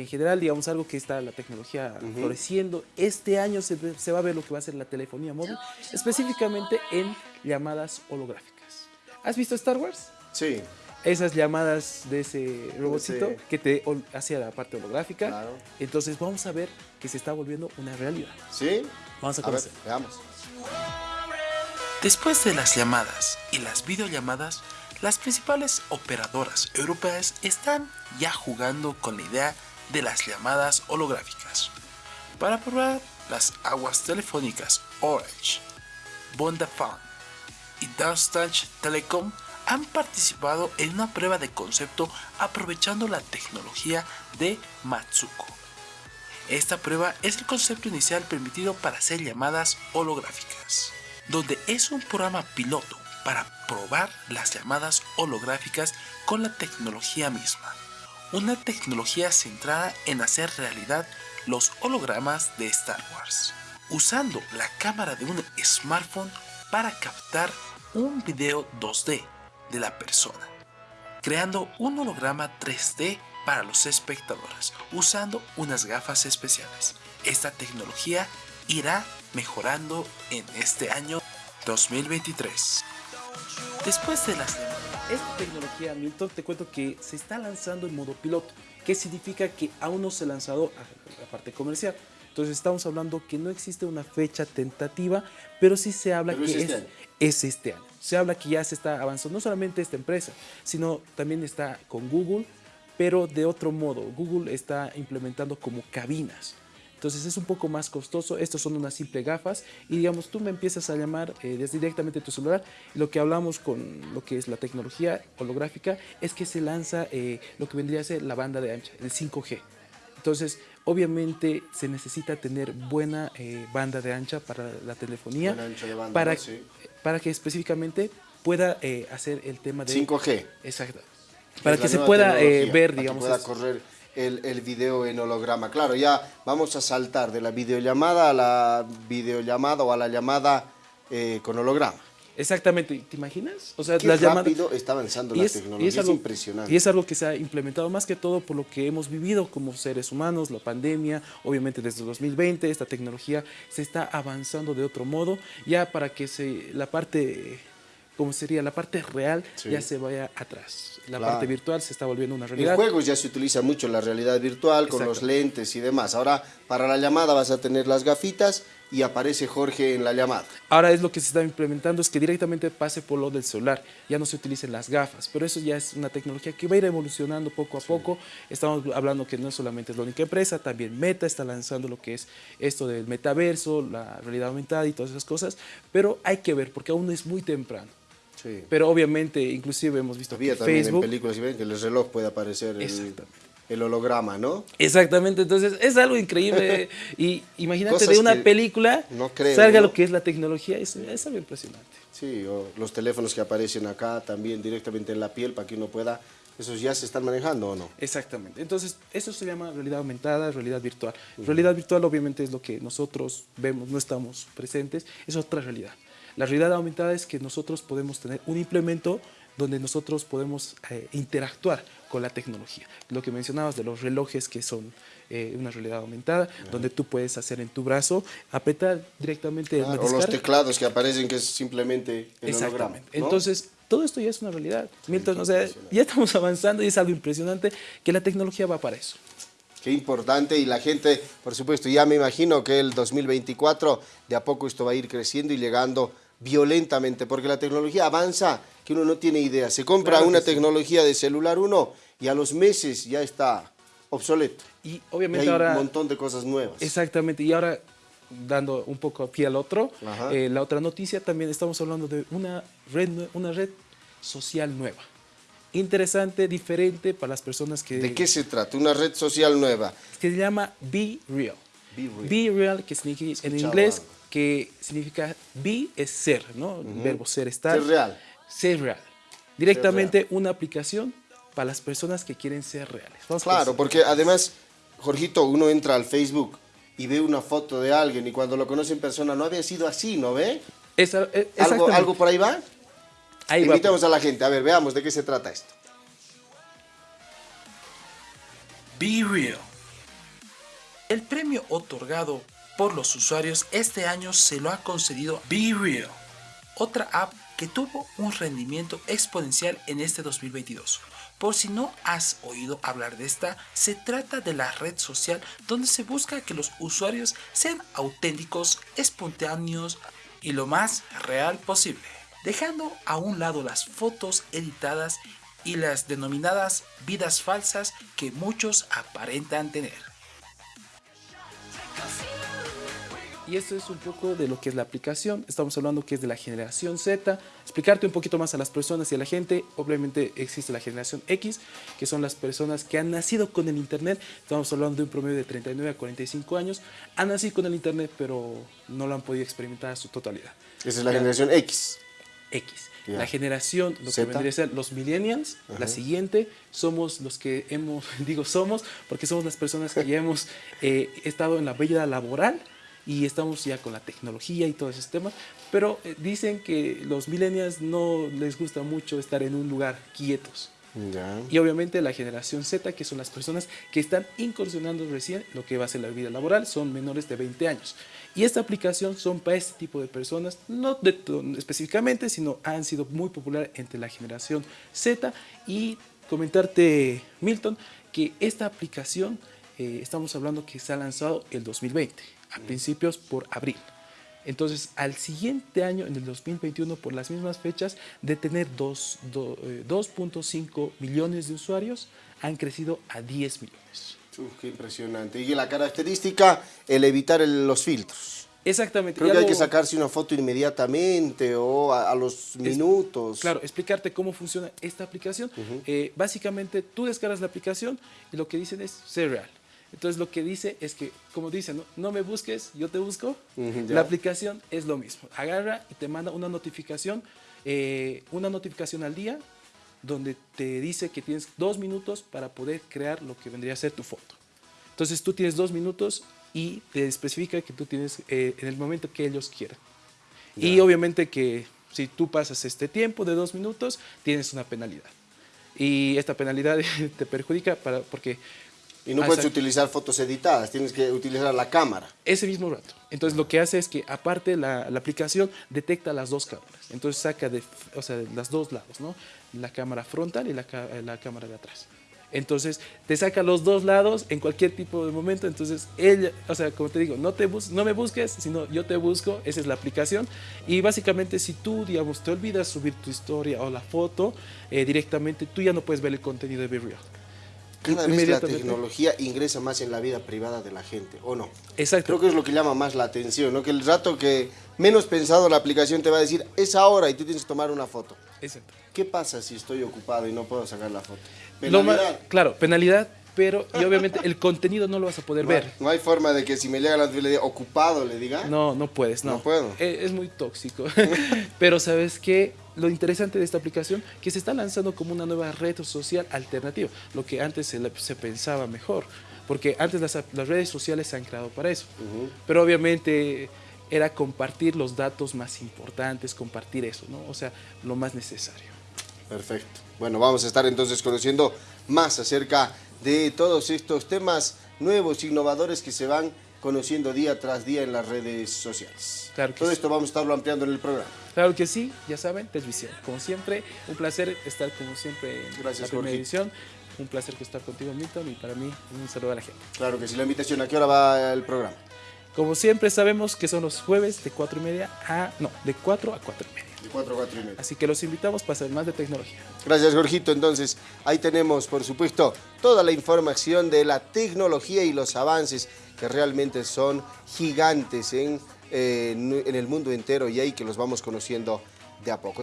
en general, digamos, algo que está la tecnología floreciendo. Este año se, se, va a ver lo que va a ser la telefonía móvil, específicamente en llamadas holográficas. ¿Has visto Star Wars? Sí. Esas llamadas de ese robotito que te hacía la parte holográfica. Claro. Entonces vamos a ver que se está volviendo una realidad. ¿Sí? Vamos a conocer. veamos. Después de las llamadas y las videollamadas, las principales operadoras europeas están ya jugando con la idea de las llamadas holográficas. Para probar las aguas telefónicas Orange, Vodafone y Deutsche Telekom han participado en una prueba de concepto aprovechando la tecnología de Matsuko. Esta prueba es el concepto inicial permitido para hacer llamadas holográficas, donde es un programa piloto para probar las llamadas holográficas con la tecnología misma. Una tecnología centrada en hacer realidad los hologramas de Star Wars, usando la cámara de un smartphone para captar un video 2D de la persona, creando un holograma 3D para los espectadores, usando unas gafas especiales. Esta tecnología irá mejorando en este año 2023. Después de las esta tecnología, Milton, te cuento que se está lanzando en modo piloto, que significa que aún no se ha lanzado a la parte comercial. Entonces estamos hablando que no existe una fecha tentativa, pero sí se habla que es este, es, este año. Se habla que ya se está avanzando, no solamente esta empresa, sino también está con Google, pero de otro modo. Google está implementando como cabinas. Entonces es un poco más costoso, estos son unas simples gafas y digamos tú me empiezas a llamar eh, desde directamente tu celular lo que hablamos con lo que es la tecnología holográfica es que se lanza eh, lo que vendría a ser la banda de ancha, el 5G. Entonces obviamente se necesita tener buena eh, banda de ancha para la telefonía para, para que específicamente pueda hacer el tema de 5G. Exacto. Para que se pueda ver, digamos. Para que pueda correr el, el, video en holograma. Claro, ya vamos a saltar de la videollamada a la videollamada o a la llamada eh, con holograma. Exactamente, ¿te imaginas? O sea, Qué rápido está avanzando la tecnología, es, impresionante. Y es algo que se ha implementado más que todo por lo que hemos vivido como seres humanos, la pandemia, obviamente desde 2020 esta tecnología se está avanzando de otro modo, ya para que se, la parte como sería la parte real, ya se vaya atrás. La parte virtual se está volviendo una realidad. En juegos ya se utiliza mucho la realidad virtual con los lentes y demás. Ahora, para la llamada vas a tener las gafitas y aparece Jorge en la llamada. Ahora es lo que se está implementando, es que directamente pase por lo del celular, ya no se utilicen las gafas, pero eso ya es una tecnología que va a ir evolucionando poco a poco. Estamos hablando que no solamente es la única empresa, también Meta está lanzando lo que es esto del metaverso, la realidad aumentada y todas esas cosas, pero hay que ver porque aún es muy temprano. Pero obviamente, inclusive hemos visto Había que también Facebook... en películas, ven que el reloj puede aparecer el, holograma, ¿no? Exactamente, entonces es algo increíble. y imagínate de una película salga lo que es la tecnología, es, es algo impresionante. Sí, o los teléfonos que aparecen acá también directamente en la piel para que uno pueda ¿Esos ya se están manejando o no? Exactamente. Entonces, eso se llama realidad aumentada, realidad virtual. Realidad virtual obviamente es lo que nosotros vemos, no estamos presentes, es otra realidad. La realidad aumentada es que nosotros podemos tener un implemento donde nosotros podemos eh, interactuar con la tecnología. Lo que mencionabas de los relojes que son eh, una realidad aumentada, donde tú puedes hacer en tu brazo, apretar directamente el O los teclados que aparecen que es simplemente el holograma. Entonces, todo esto ya es una realidad. Milton, o sea, ya estamos avanzando y es algo impresionante que la tecnología va para eso. Qué importante y la gente, por supuesto, ya me imagino que el 2024 de a poco esto va a ir creciendo y llegando violentamente, porque la tecnología avanza que uno no tiene idea. Se compra una tecnología de celular uno y a los meses ya está obsoleto. Y obviamente hay un montón de cosas nuevas. Exactamente, y ahora dando un poco pie al otro, eh, la otra noticia también estamos hablando de una red, una red social nueva. Interesante, diferente para las personas que... ¿De qué se trata? Una red social nueva. Que se llama Be Real. Be Real, que significa en inglés que significa be es ser, ¿no? El verbo ser, estar. Ser real. Ser real. Directamente una aplicación para las personas que quieren ser reales. claro, porque además, Jorgito, uno entra al Facebook y ve una foto de alguien y cuando lo conoce en persona no había sido así, ¿no ve? Eh, ¿Algo, ¿Algo, por ahí va? Ahí Invitemos a la gente, a ver, veamos de qué se trata esto. Be Real El premio otorgado por los usuarios este año se lo ha concedido Be Real, otra app que tuvo un rendimiento exponencial en este 2022. Por si no has oído hablar de esta, se trata de la red social donde se busca que los usuarios sean auténticos, espontáneos y lo más real posible, dejando a un lado las fotos editadas y las denominadas vidas falsas que muchos aparentan tener. Y esto es un poco de lo que es la aplicación. Estamos hablando que es de la generación Z. Explicarte un poquito más a las personas y a la gente. Obviamente existe la generación X, que son las personas que han nacido con el Internet. Estamos hablando de un promedio de 39 a 45 años. Han nacido con el Internet, pero no lo han podido experimentar a su totalidad. Esa es la generación X. X. La generación, lo que vendría a ser los millennials, la siguiente, somos los que hemos, digo somos, porque somos las personas que ya hemos eh, estado en la vida laboral, y estamos ya con la tecnología y todo ese tema, pero eh, dicen que los millennials no les gusta mucho estar en un lugar quietos. Y obviamente la generación Z, que son las personas que están incursionando recién lo que va a ser la vida laboral, son menores de 20 años. Y esta aplicación son para este tipo de personas, no específicamente, sino han sido muy popular entre la generación Z. Y comentarte, Milton, que esta aplicación, eh, estamos hablando que se ha lanzado el 2020 a principios por abril. Entonces, al siguiente año, en el 2021, por las mismas fechas, de tener 2.5 eh, millones de usuarios, han crecido a 10 millones. qué impresionante. Y la característica, el evitar los filtros. Exactamente. Creo que hay que sacarse una foto inmediatamente o a, los minutos. claro, explicarte cómo funciona esta aplicación. Eh, básicamente, tú descargas la aplicación y lo que dicen es ser real. Entonces lo que dice es que, como dice, no, me busques, yo te busco. la aplicación es lo mismo. Agarra y te manda una notificación, eh, una notificación al día, donde te dice que tienes dos minutos para poder crear lo que vendría a ser tu foto. Entonces tú tienes dos minutos y te especifica que tú tienes eh, en el momento que ellos quieran. Y obviamente que si tú pasas este tiempo de dos minutos, tienes una penalidad. Y esta penalidad te perjudica para, porque y no puedes utilizar fotos editadas, tienes que utilizar la cámara. Ese mismo rato. Entonces lo que hace es que aparte la, la aplicación detecta las dos cámaras. Entonces saca de, o sea, de los dos lados, ¿no? La cámara frontal y la, la cámara de atrás. Entonces te saca los dos lados en cualquier tipo de momento. Entonces ella, o sea, como te digo, no, te no me busques, sino yo te busco. Esa es la aplicación. Y básicamente si tú, digamos, te olvidas subir tu historia o la foto, eh, directamente tú ya no puedes ver el contenido de Be cada vez la tecnología ingresa más en la vida privada de la gente, ¿o no? Exacto. Creo que es lo que llama más la atención, ¿no? Que el rato que menos pensado la aplicación te va a decir, es ahora y tú tienes que tomar una foto. Exacto. ¿Qué pasa si estoy ocupado y no puedo sacar la foto? Penalidad. claro, penalidad, pero y obviamente el contenido no lo vas a poder ver. No hay forma de que si me llega la le ocupado le diga. No, no puedes, no. No puedo. Es, es muy tóxico. pero sabes qué, lo interesante de esta aplicación que se está lanzando como una nueva red social alternativa, lo que antes se, pensaba mejor, porque antes las, redes sociales se han creado para eso, pero obviamente era compartir los datos más importantes, compartir eso, ¿no? O sea, lo más necesario. Perfecto. Bueno, vamos a estar entonces conociendo más acerca de todos estos temas nuevos, innovadores que se van conociendo día tras día en las redes sociales. Claro Todo esto vamos a estarlo ampliando en el programa. Claro que sí, ya saben, Televisión. Como siempre, un placer estar como siempre en Gracias, la primera edición. Un placer estar contigo, Milton, y para mí un saludo a la gente. Claro que sí, la invitación, ¿a qué hora va el programa? Como siempre sabemos que son los jueves de 4 y media a... no, de 4 a 4 y media. De 4 a 4 y media. Así que los invitamos para saber más de tecnología. Gracias, Jorgito. Entonces, ahí tenemos, por supuesto, toda la información de la tecnología y los avances que realmente son gigantes en, eh, en el mundo entero y ahí que los vamos conociendo de a poco.